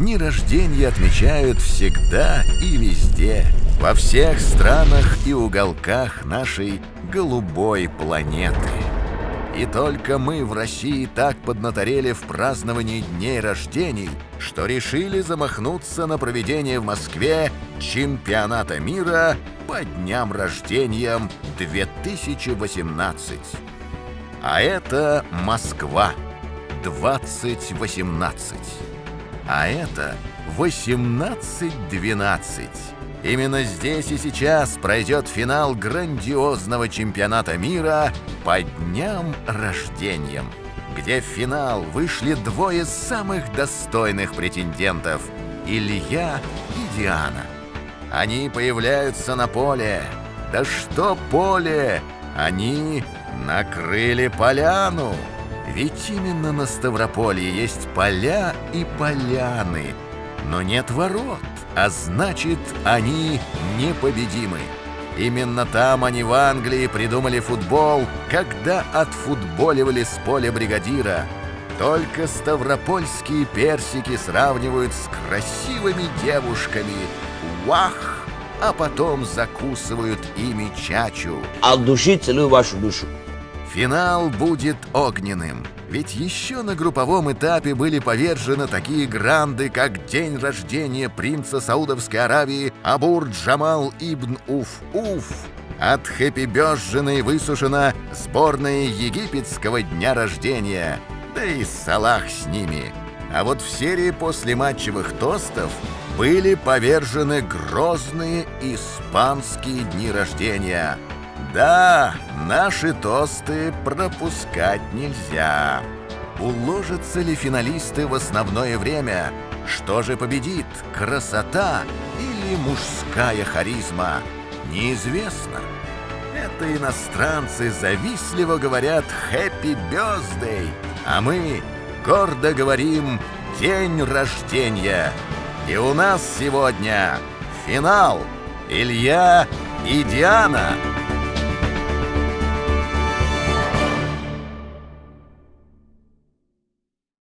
дни рождения отмечают всегда и везде, во всех странах и уголках нашей голубой планеты. И только мы в России так поднаторели в праздновании дней рождений, что решили замахнуться на проведение в Москве чемпионата мира по дням рождения 2018. А это Москва 2018. А это 1812. Именно здесь и сейчас пройдет финал грандиозного чемпионата мира по дням рождения, где в финал вышли двое самых достойных претендентов – Илья и Диана. Они появляются на поле. Да что поле! Они накрыли поляну. Ведь именно на Ставрополье есть поля и поляны, но нет ворот а значит, они непобедимы. Именно там они в Англии придумали футбол, когда отфутболивали с поля бригадира. Только ставропольские персики сравнивают с красивыми девушками. Вах! А потом закусывают ими чачу. От души целую вашу душу. Финал будет огненным. Ведь еще на групповом этапе были повержены такие гранды, как день рождения принца Саудовской Аравии Абур Джамал ибн Уф-Уф. От хэппи-бёжжена высушена сборная египетского дня рождения. Да и Салах с ними. А вот в серии после матчевых тостов были повержены грозные испанские дни рождения – да, наши тосты пропускать нельзя. Уложатся ли финалисты в основное время? Что же победит, красота или мужская харизма? Неизвестно. Это иностранцы завистливо говорят «Happy Birthday», а мы гордо говорим «День рождения». И у нас сегодня финал Илья и Диана.